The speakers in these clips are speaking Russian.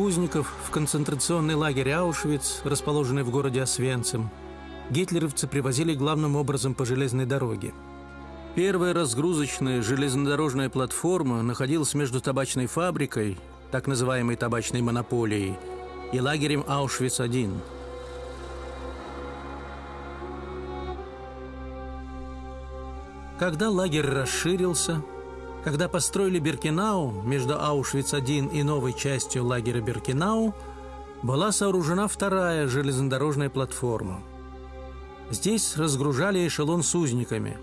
Узников в концентрационный лагерь Аушвиц, расположенный в городе Освенцим, гитлеровцы привозили главным образом по железной дороге. Первая разгрузочная железнодорожная платформа находилась между табачной фабрикой, так называемой табачной монополией, и лагерем Аушвиц-1. Когда лагерь расширился, когда построили Беркинау между Аушвиц-1 и новой частью лагеря Беркинау, была сооружена вторая железнодорожная платформа. Здесь разгружали эшелон с узниками.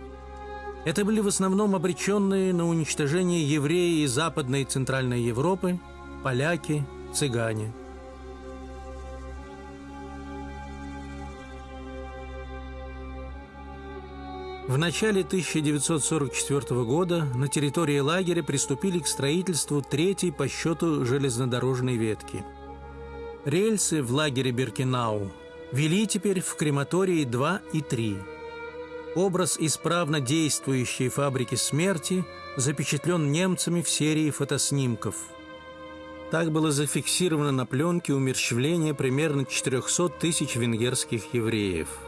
Это были в основном обреченные на уничтожение евреи из Западной и Центральной Европы, поляки, цыгане – В начале 1944 года на территории лагеря приступили к строительству третьей по счету железнодорожной ветки. Рельсы в лагере Беркинау вели теперь в крематории 2 и 3. Образ исправно действующей фабрики смерти запечатлен немцами в серии фотоснимков. Так было зафиксировано на пленке умерщвление примерно 400 тысяч венгерских евреев –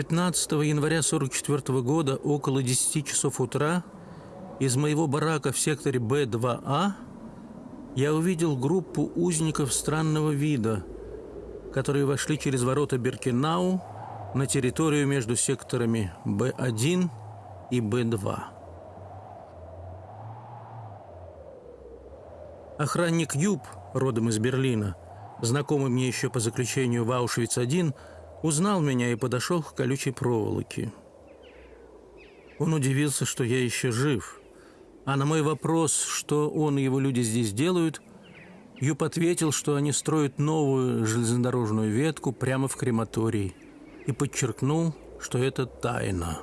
15 января 1944 года около 10 часов утра из моего барака в секторе Б2А я увидел группу узников странного вида, которые вошли через ворота Беркинау на территорию между секторами Б1 и Б2. Охранник Юб, родом из Берлина, знакомый мне еще по заключению в Аушвиц-1, узнал меня и подошел к колючей проволоке. Он удивился, что я еще жив. А на мой вопрос, что он и его люди здесь делают, Юп ответил, что они строят новую железнодорожную ветку прямо в крематории и подчеркнул, что это тайна.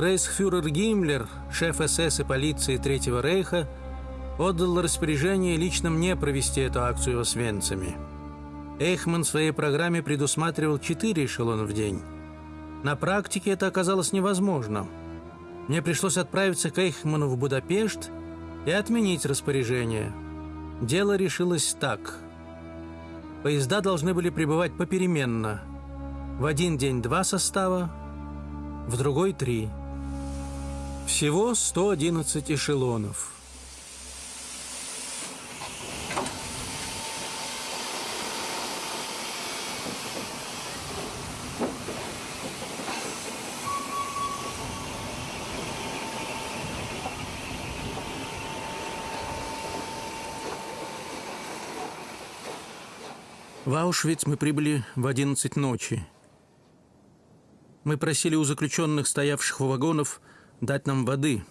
Рейхсфюрер Гиммлер, шеф СС и полиции Третьего Рейха, отдал распоряжение лично мне провести эту акцию с венцами. Эйхман в своей программе предусматривал четыре эшелона в день. На практике это оказалось невозможно. Мне пришлось отправиться к Эйхману в Будапешт и отменить распоряжение. Дело решилось так. Поезда должны были прибывать попеременно. В один день два состава, в другой три – всего 111 эшелонов. В Аушвиц мы прибыли в 11 ночи. Мы просили у заключенных, стоявших у вагонов, дать нам воды.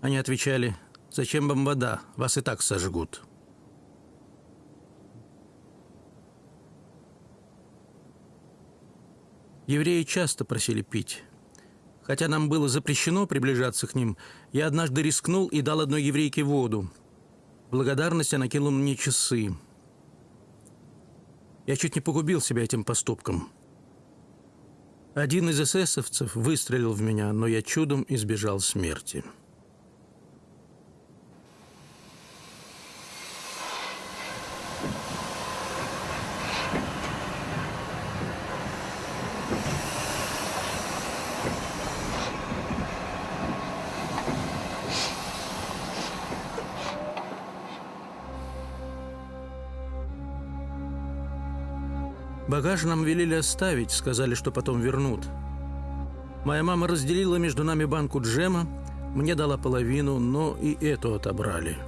Они отвечали, зачем вам вода, вас и так сожгут. Евреи часто просили пить. Хотя нам было запрещено приближаться к ним, я однажды рискнул и дал одной еврейке воду. Благодарность она кинула мне часы. Я чуть не погубил себя этим поступком – один из эсэсовцев выстрелил в меня, но я чудом избежал смерти. Багаж нам велели оставить, сказали, что потом вернут. Моя мама разделила между нами банку джема, мне дала половину, но и эту отобрали.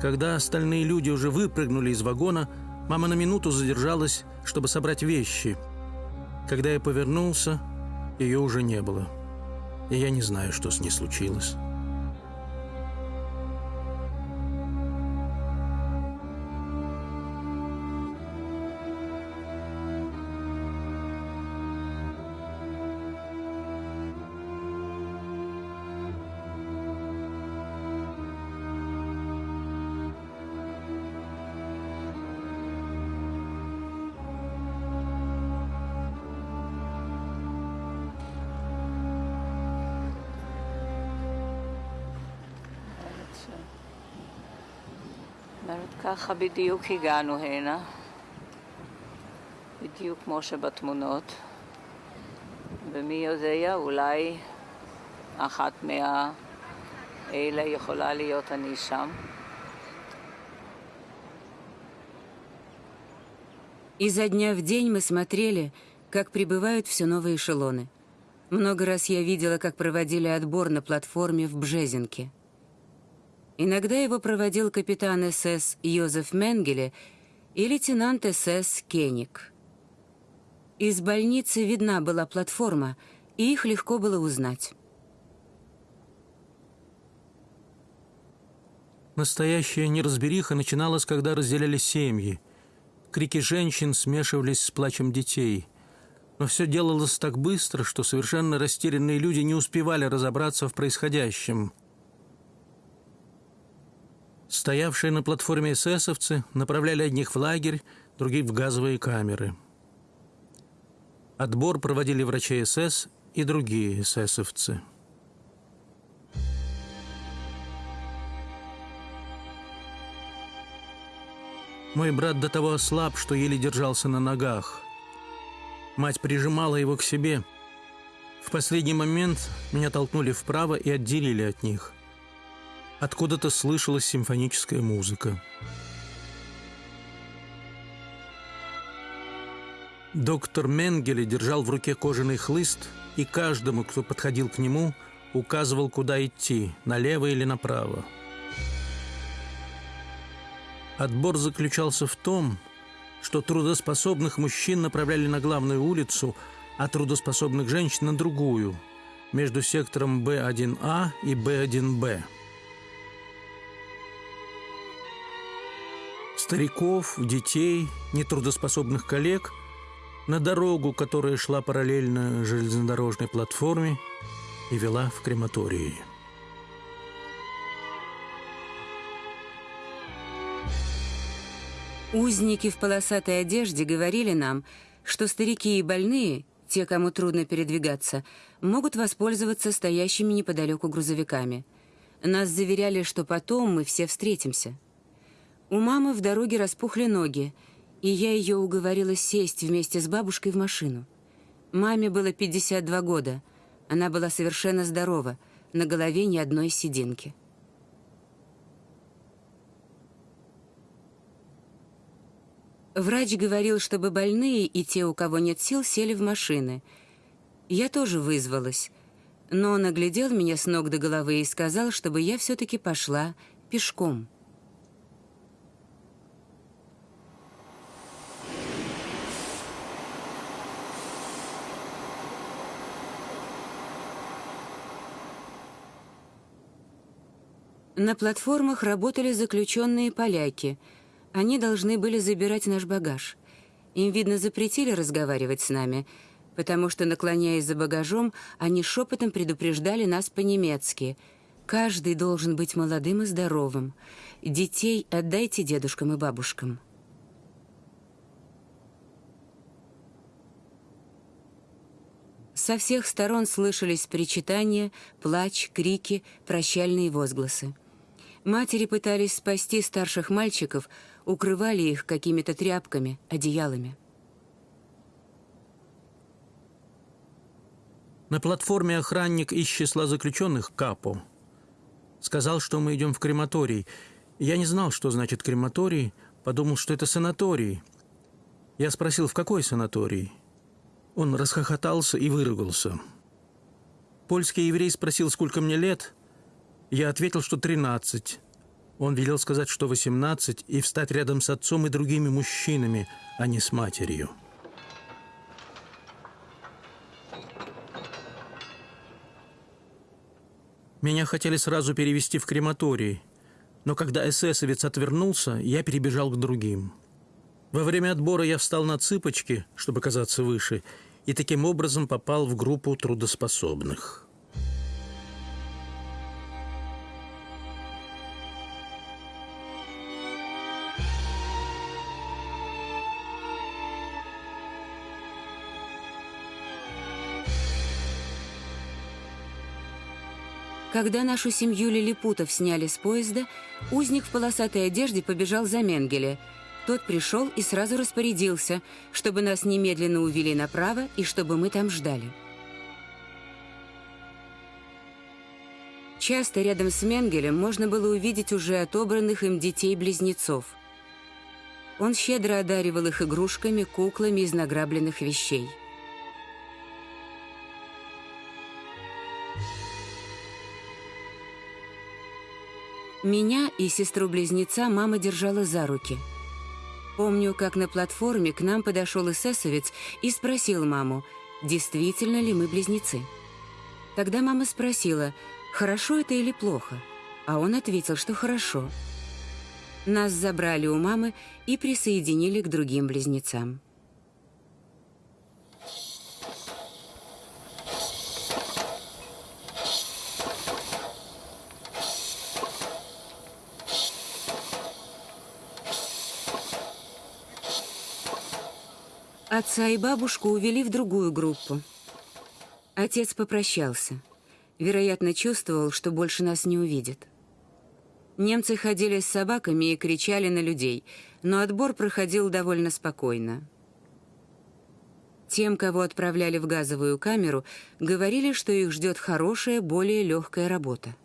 Когда остальные люди уже выпрыгнули из вагона, мама на минуту задержалась, чтобы собрать вещи. Когда я повернулся, ее уже не было. И я не знаю, что с ней случилось. אומרת, ככה בדיוק הגענו הנה, בדיוק כמו שבתמונות, ומי יודע, אולי אחת מהאלה יכולה להיות אני שם. Изо дня в день мы смотрели, как прибывают все новые эшелоны. Много раз я видела, как проводили отбор на платформе в Бжезинке. Иногда его проводил капитан СС Йозеф Менгеле и лейтенант СС Кеник. Из больницы видна была платформа, и их легко было узнать. Настоящая неразбериха начиналась, когда разделялись семьи. Крики женщин смешивались с плачем детей. Но все делалось так быстро, что совершенно растерянные люди не успевали разобраться в происходящем. Стоявшие на платформе эсэсовцы направляли одних в лагерь, других в газовые камеры. Отбор проводили врачи СС и другие эсэсовцы. Мой брат до того ослаб, что еле держался на ногах. Мать прижимала его к себе. В последний момент меня толкнули вправо и отделили от них. Откуда-то слышалась симфоническая музыка. Доктор Менгеле держал в руке кожаный хлыст и каждому, кто подходил к нему, указывал, куда идти, налево или направо. Отбор заключался в том, что трудоспособных мужчин направляли на главную улицу, а трудоспособных женщин на другую, между сектором Б1А и Б1Б. Стариков, детей, нетрудоспособных коллег на дорогу, которая шла параллельно железнодорожной платформе и вела в крематории. Узники в полосатой одежде говорили нам, что старики и больные, те, кому трудно передвигаться, могут воспользоваться стоящими неподалеку грузовиками. Нас заверяли, что потом мы все встретимся. У мамы в дороге распухли ноги, и я ее уговорила сесть вместе с бабушкой в машину. Маме было 52 года. Она была совершенно здорова, на голове ни одной сединки. Врач говорил, чтобы больные и те, у кого нет сил, сели в машины. Я тоже вызвалась. Но он оглядел меня с ног до головы и сказал, чтобы я все-таки пошла пешком. На платформах работали заключенные поляки — они должны были забирать наш багаж. Им, видно, запретили разговаривать с нами, потому что, наклоняясь за багажом, они шепотом предупреждали нас по-немецки. «Каждый должен быть молодым и здоровым. Детей отдайте дедушкам и бабушкам». Со всех сторон слышались причитания, плач, крики, прощальные возгласы. Матери пытались спасти старших мальчиков, укрывали их какими-то тряпками, одеялами. На платформе охранник из числа заключенных Капо сказал, что мы идем в крематорий. Я не знал, что значит крематорий, подумал, что это санаторий. Я спросил, в какой санаторий? Он расхохотался и выругался. Польский еврей спросил, сколько мне лет. Я ответил, что 13. Он велел сказать, что 18, и встать рядом с отцом и другими мужчинами, а не с матерью. Меня хотели сразу перевести в крематорий, но когда эсэсовец отвернулся, я перебежал к другим. Во время отбора я встал на цыпочки, чтобы казаться выше, и таким образом попал в группу трудоспособных. Когда нашу семью лилипутов сняли с поезда, узник в полосатой одежде побежал за Менгеле. Тот пришел и сразу распорядился, чтобы нас немедленно увели направо и чтобы мы там ждали. Часто рядом с Менгелем можно было увидеть уже отобранных им детей-близнецов. Он щедро одаривал их игрушками, куклами из награбленных вещей. Меня и сестру-близнеца мама держала за руки. Помню, как на платформе к нам подошел эсэсовец и спросил маму, действительно ли мы близнецы. Тогда мама спросила, хорошо это или плохо, а он ответил, что хорошо. Нас забрали у мамы и присоединили к другим близнецам. Отца и бабушку увели в другую группу. Отец попрощался. Вероятно, чувствовал, что больше нас не увидит. Немцы ходили с собаками и кричали на людей, но отбор проходил довольно спокойно. Тем, кого отправляли в газовую камеру, говорили, что их ждет хорошая, более легкая работа.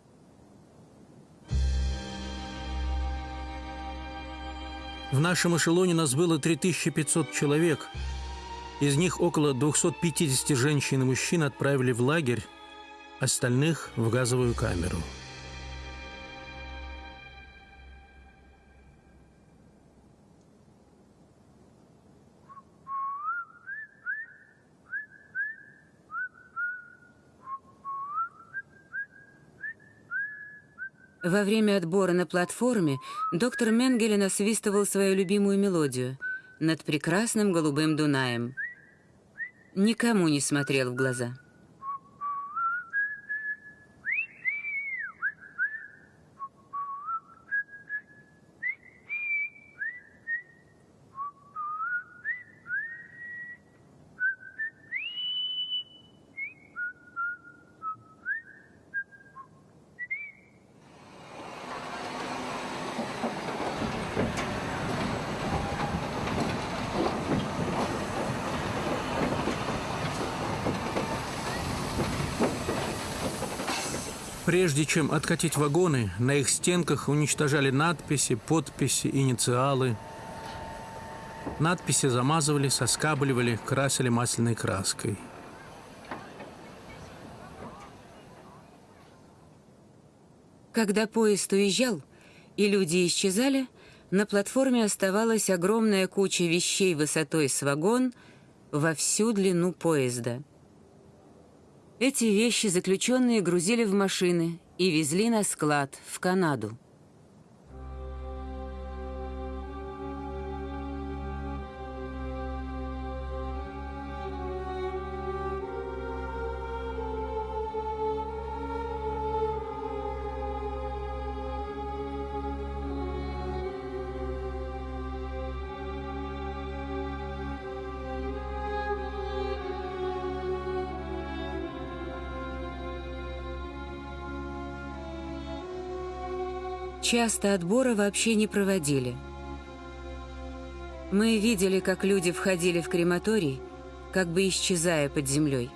В нашем эшелоне нас было 3500 человек – из них около 250 женщин и мужчин отправили в лагерь, остальных – в газовую камеру. Во время отбора на платформе доктор Менгеле насвистывал свою любимую мелодию «Над прекрасным голубым Дунаем», никому не смотрел в глаза. Прежде чем откатить вагоны, на их стенках уничтожали надписи, подписи, инициалы. Надписи замазывали, соскабливали, красили масляной краской. Когда поезд уезжал и люди исчезали, на платформе оставалась огромная куча вещей высотой с вагон во всю длину поезда – эти вещи заключенные грузили в машины и везли на склад в Канаду. Часто отбора вообще не проводили. Мы видели, как люди входили в крематорий, как бы исчезая под землей.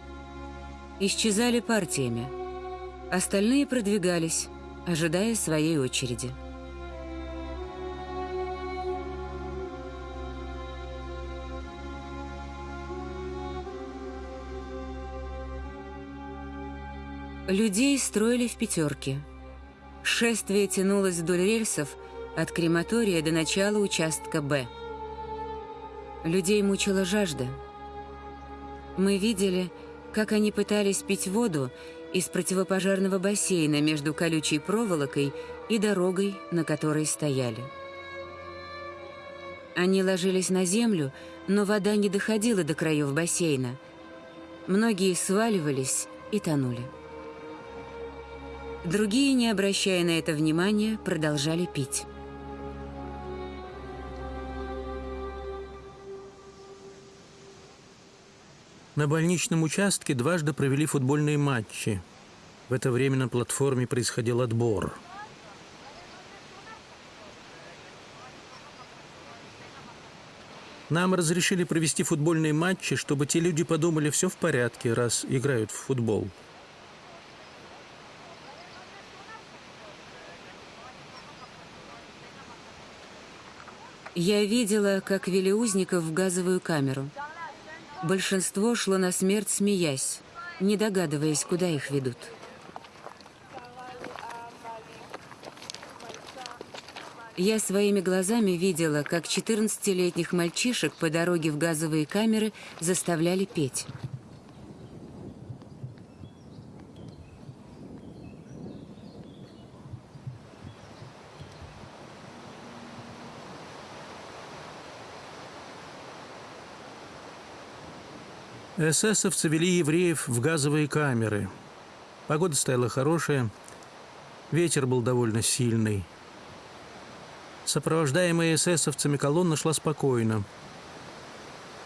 Исчезали партиями. Остальные продвигались, ожидая своей очереди. Людей строили в пятерке – Шествие тянулось вдоль рельсов от крематория до начала участка «Б». Людей мучила жажда. Мы видели, как они пытались пить воду из противопожарного бассейна между колючей проволокой и дорогой, на которой стояли. Они ложились на землю, но вода не доходила до краев бассейна. Многие сваливались и тонули. Другие, не обращая на это внимания, продолжали пить. На больничном участке дважды провели футбольные матчи. В это время на платформе происходил отбор. Нам разрешили провести футбольные матчи, чтобы те люди подумали, все в порядке, раз играют в футбол. Я видела, как вели узников в газовую камеру. Большинство шло на смерть, смеясь, не догадываясь, куда их ведут. Я своими глазами видела, как 14-летних мальчишек по дороге в газовые камеры заставляли петь. Эсэсовцы вели евреев в газовые камеры. Погода стояла хорошая, ветер был довольно сильный. Сопровождаемая эсэсовцами колонна шла спокойно.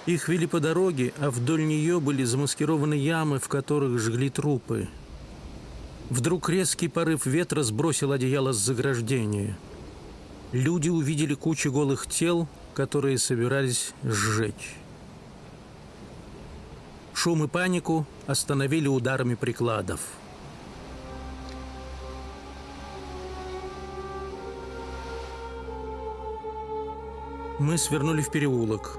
Их вели по дороге, а вдоль нее были замаскированы ямы, в которых жгли трупы. Вдруг резкий порыв ветра сбросил одеяло с заграждения. Люди увидели кучу голых тел, которые собирались сжечь. Шум и панику остановили ударами прикладов. Мы свернули в переулок.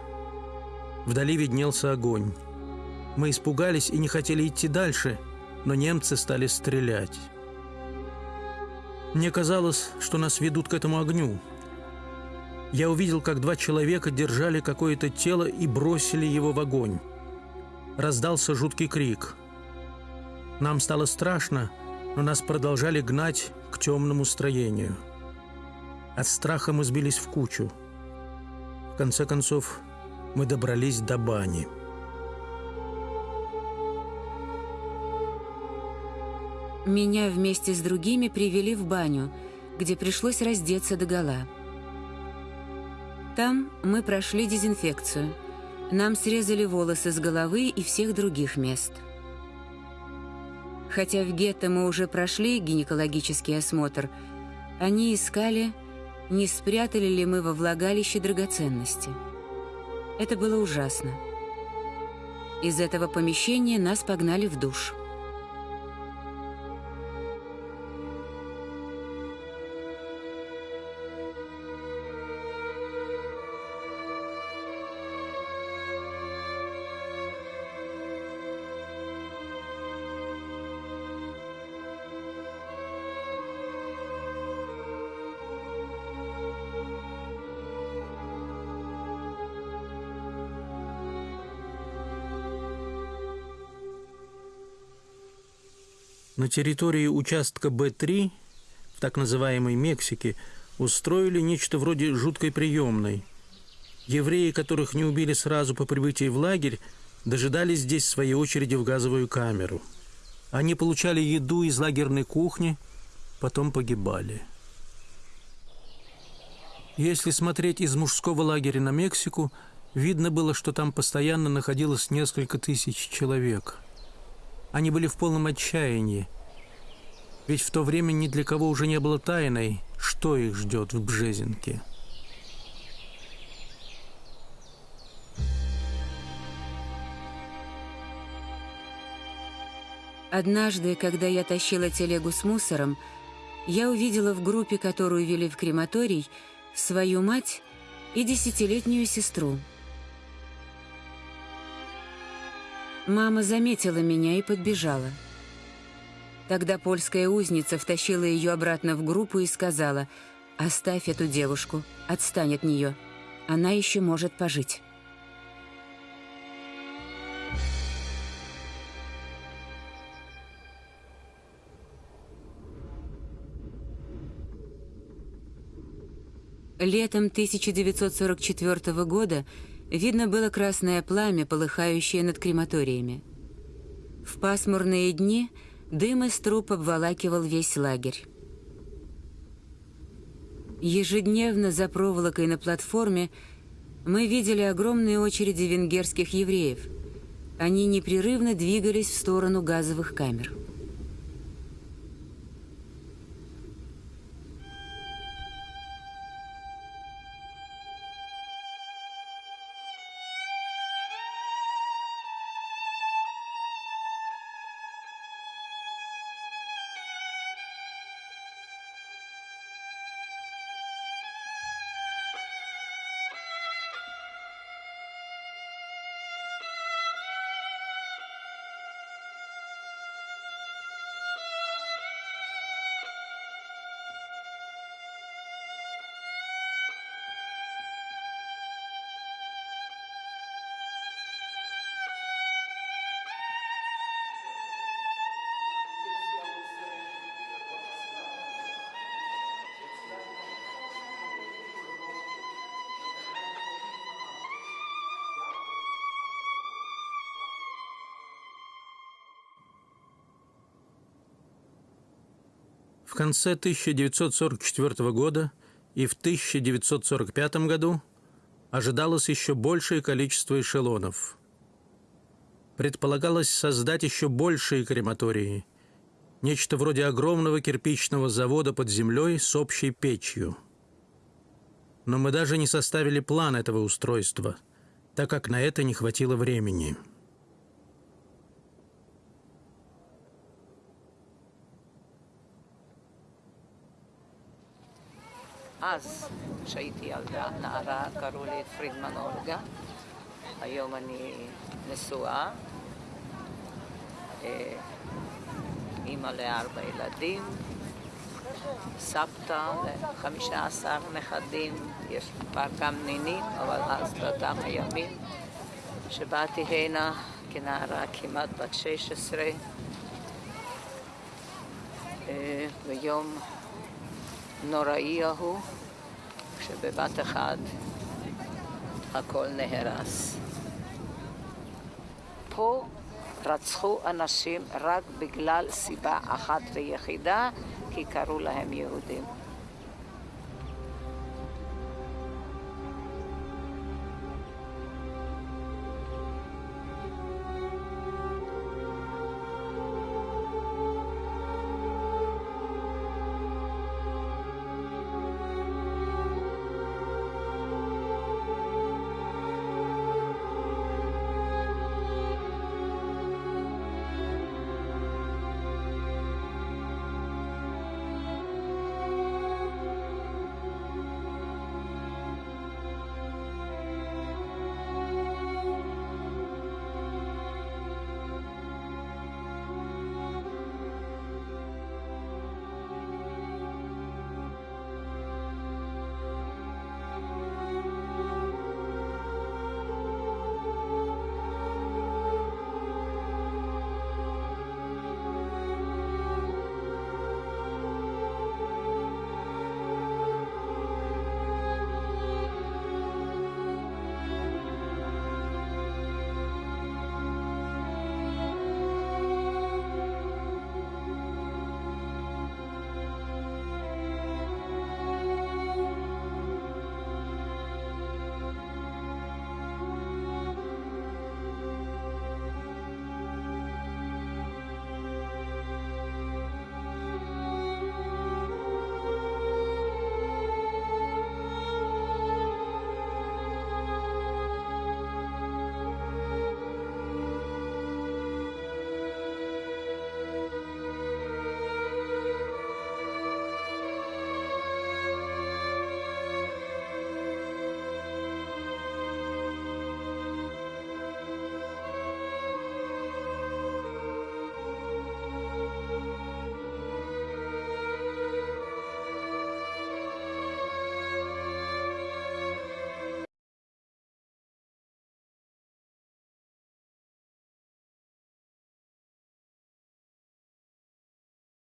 Вдали виднелся огонь. Мы испугались и не хотели идти дальше, но немцы стали стрелять. Мне казалось, что нас ведут к этому огню. Я увидел, как два человека держали какое-то тело и бросили его в огонь раздался жуткий крик. Нам стало страшно, но нас продолжали гнать к темному строению. От страха мы сбились в кучу. В конце концов, мы добрались до бани. Меня вместе с другими привели в баню, где пришлось раздеться догола. Там мы прошли дезинфекцию – нам срезали волосы с головы и всех других мест. Хотя в гетто мы уже прошли гинекологический осмотр, они искали, не спрятали ли мы во влагалище драгоценности. Это было ужасно. Из этого помещения нас погнали в душ. На территории участка Б-3, в так называемой Мексике, устроили нечто вроде жуткой приемной. Евреи, которых не убили сразу по прибытии в лагерь, дожидались здесь своей очереди в газовую камеру. Они получали еду из лагерной кухни, потом погибали. Если смотреть из мужского лагеря на Мексику, видно было, что там постоянно находилось несколько тысяч человек – они были в полном отчаянии. Ведь в то время ни для кого уже не было тайной, что их ждет в Бжезинке. Однажды, когда я тащила телегу с мусором, я увидела в группе, которую вели в крематорий, свою мать и десятилетнюю сестру – Мама заметила меня и подбежала. Тогда польская узница втащила ее обратно в группу и сказала, «Оставь эту девушку, отстань от нее. Она еще может пожить». Летом 1944 года Видно было красное пламя, полыхающее над крематориями. В пасмурные дни дым из труб обволакивал весь лагерь. Ежедневно за проволокой на платформе мы видели огромные очереди венгерских евреев. Они непрерывно двигались в сторону газовых камер. В конце 1944 года и в 1945 году ожидалось еще большее количество эшелонов. Предполагалось создать еще большие крематории, нечто вроде огромного кирпичного завода под землей с общей печью. Но мы даже не составили план этого устройства, так как на это не хватило времени. אז, כשהייתי ילדה, נערה, קראו לי פרידמן אולגה. היום אני נשואה. אה, אימא לארבע ילדים, סבתא לחמישה עשר נכדים, יש כבר גם נינים, אבל אז באותם הימים שבאתי הנה כנערה כמעט בת 16, אה, ביום נוראי ההוא, כשבבת אחת הכל נהרס. פה רצחו אנשים רק בגלל סיבה אחת ויחידה, כי קראו להם יהודים.